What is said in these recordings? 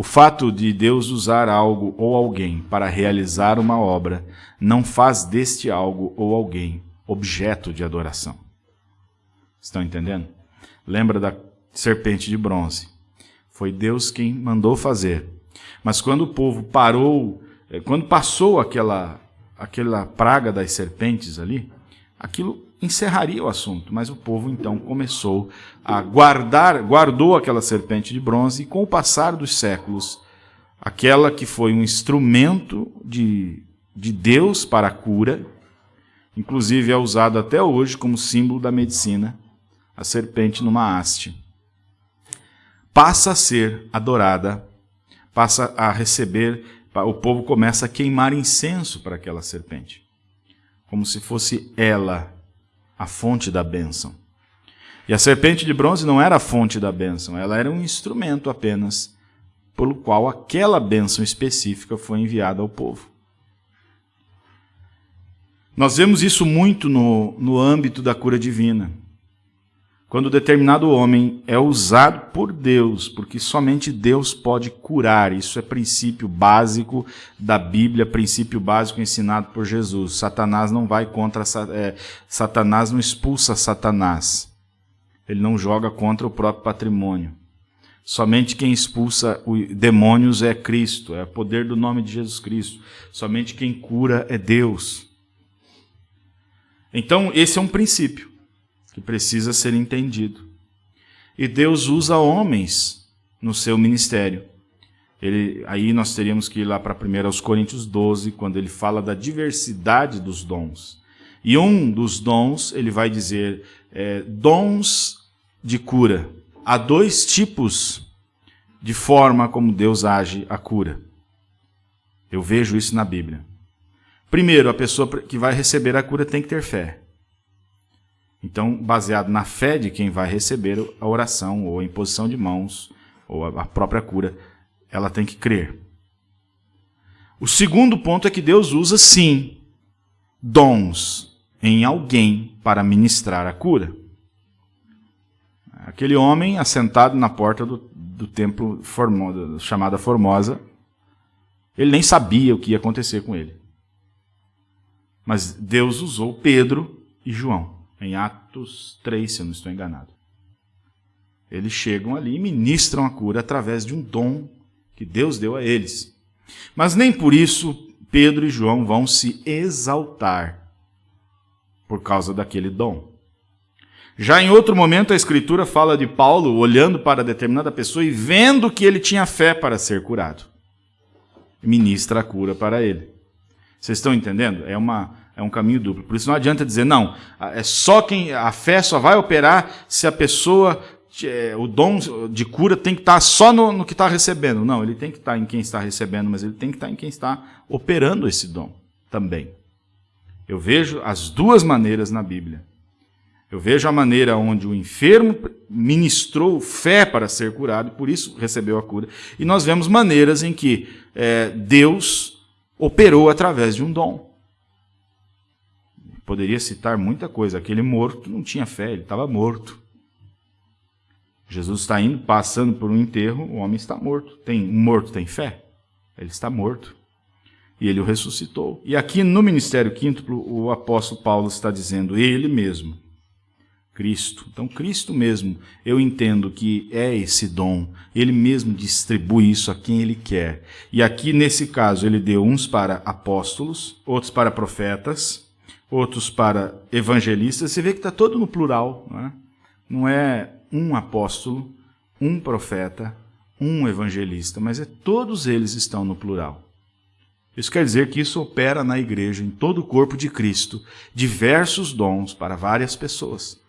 O fato de Deus usar algo ou alguém para realizar uma obra não faz deste algo ou alguém objeto de adoração. Estão entendendo? Lembra da serpente de bronze. Foi Deus quem mandou fazer. Mas quando o povo parou, eh, quando passou aquela, aquela praga das serpentes ali, aquilo encerraria o assunto. Mas o povo então começou a guardar, guardou aquela serpente de bronze e com o passar dos séculos, aquela que foi um instrumento de, de Deus para a cura, inclusive é usado até hoje como símbolo da medicina, a serpente numa haste, passa a ser adorada, passa a receber, o povo começa a queimar incenso para aquela serpente, como se fosse ela a fonte da bênção. E a serpente de bronze não era a fonte da bênção, ela era um instrumento apenas pelo qual aquela bênção específica foi enviada ao povo. Nós vemos isso muito no, no âmbito da cura divina. Quando determinado homem é usado por Deus, porque somente Deus pode curar, isso é princípio básico da Bíblia, princípio básico ensinado por Jesus. Satanás não vai contra, é, Satanás não expulsa Satanás. Ele não joga contra o próprio patrimônio. Somente quem expulsa demônios é Cristo, é o poder do nome de Jesus Cristo. Somente quem cura é Deus. Então, esse é um princípio que precisa ser entendido. E Deus usa homens no seu ministério. Ele, aí nós teríamos que ir lá para 1 Coríntios 12, quando ele fala da diversidade dos dons. E um dos dons, ele vai dizer, é, dons de cura. Há dois tipos de forma como Deus age a cura. Eu vejo isso na Bíblia. Primeiro, a pessoa que vai receber a cura tem que ter fé. Então, baseado na fé de quem vai receber a oração, ou a imposição de mãos, ou a própria cura, ela tem que crer. O segundo ponto é que Deus usa, sim, dons em alguém para ministrar a cura. Aquele homem assentado na porta do, do templo Formosa, chamada Formosa, ele nem sabia o que ia acontecer com ele. Mas Deus usou Pedro e João em Atos 3, se eu não estou enganado. Eles chegam ali e ministram a cura através de um dom que Deus deu a eles. Mas nem por isso Pedro e João vão se exaltar por causa daquele dom. Já em outro momento, a Escritura fala de Paulo olhando para determinada pessoa e vendo que ele tinha fé para ser curado. Ministra a cura para ele. Vocês estão entendendo? É uma, é um caminho duplo. Por isso não adianta dizer, não, é só quem. A fé só vai operar se a pessoa. É, o dom de cura tem que estar só no, no que está recebendo. Não, ele tem que estar em quem está recebendo, mas ele tem que estar em quem está operando esse dom também. Eu vejo as duas maneiras na Bíblia. Eu vejo a maneira onde o enfermo ministrou fé para ser curado, por isso recebeu a cura. E nós vemos maneiras em que é, Deus operou através de um dom. Poderia citar muita coisa. Aquele morto não tinha fé, ele estava morto. Jesus está indo, passando por um enterro, o homem está morto. Tem um morto tem fé? Ele está morto. E ele o ressuscitou. E aqui no ministério quíntuplo, o apóstolo Paulo está dizendo ele mesmo, Cristo. Então, Cristo mesmo, eu entendo que é esse dom. Ele mesmo distribui isso a quem ele quer. E aqui, nesse caso, ele deu uns para apóstolos, outros para profetas, outros para evangelistas, você vê que está todo no plural. Não é? não é um apóstolo, um profeta, um evangelista, mas é todos eles estão no plural. Isso quer dizer que isso opera na igreja, em todo o corpo de Cristo, diversos dons para várias pessoas.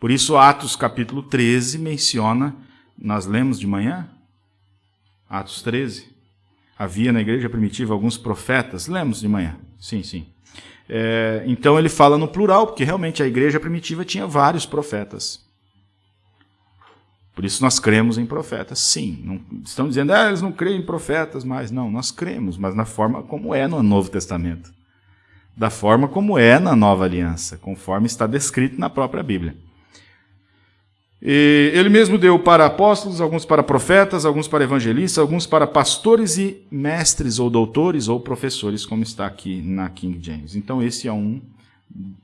Por isso, Atos capítulo 13 menciona, nós lemos de manhã, Atos 13, havia na igreja primitiva alguns profetas, lemos de manhã, sim, sim. É, então ele fala no plural, porque realmente a igreja primitiva tinha vários profetas. Por isso nós cremos em profetas, sim. Não, estão dizendo, ah, eles não creem em profetas mais. Não, nós cremos, mas na forma como é no Novo Testamento. Da forma como é na Nova Aliança, conforme está descrito na própria Bíblia. E ele mesmo deu para apóstolos, alguns para profetas, alguns para evangelistas, alguns para pastores e mestres ou doutores ou professores, como está aqui na King James. Então esse é um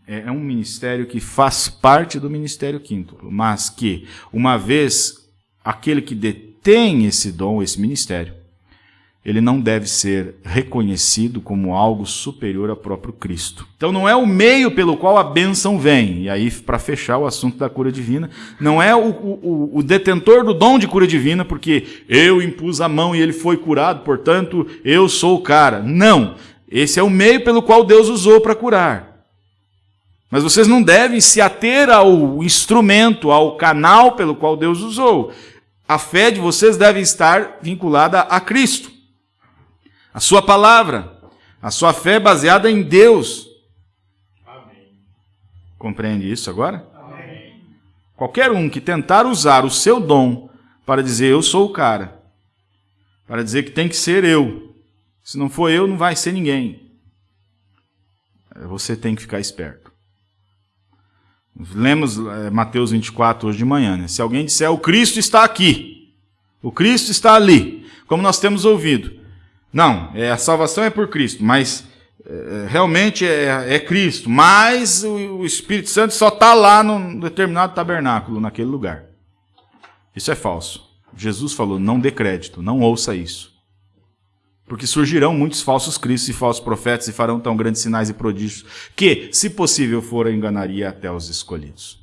é, é um ministério que faz parte do ministério quíntuplo, mas que uma vez aquele que detém esse dom, esse ministério, ele não deve ser reconhecido como algo superior ao próprio Cristo. Então não é o meio pelo qual a bênção vem. E aí, para fechar o assunto da cura divina, não é o, o, o, detentor do dom de cura divina, porque eu impus a mão e ele foi curado, portanto eu sou o cara. Não. Esse é o meio pelo qual Deus usou para curar. Mas vocês não devem se ater ao instrumento, ao canal pelo qual Deus usou. A fé de vocês deve estar vinculada a Cristo. A sua palavra, a sua fé baseada em Deus. Amém. Compreende isso agora? Amém. Qualquer um que tentar usar o seu dom para dizer eu sou o cara, para dizer que tem que ser eu, se não for eu, não vai ser ninguém. Você tem que ficar esperto. Lemos é, Mateus 24 hoje de manhã. Né? Se alguém disser o Cristo está aqui, o Cristo está ali, como nós temos ouvido, não, é, a salvação é por Cristo, mas é, realmente é, é, Cristo, mas o, o Espírito Santo só está lá num determinado tabernáculo, naquele lugar. Isso é falso. Jesus falou: não dê crédito, não ouça isso. Porque surgirão muitos falsos cristos e falsos profetas e farão tão grandes sinais e prodígios que, se possível for, enganaria até os escolhidos.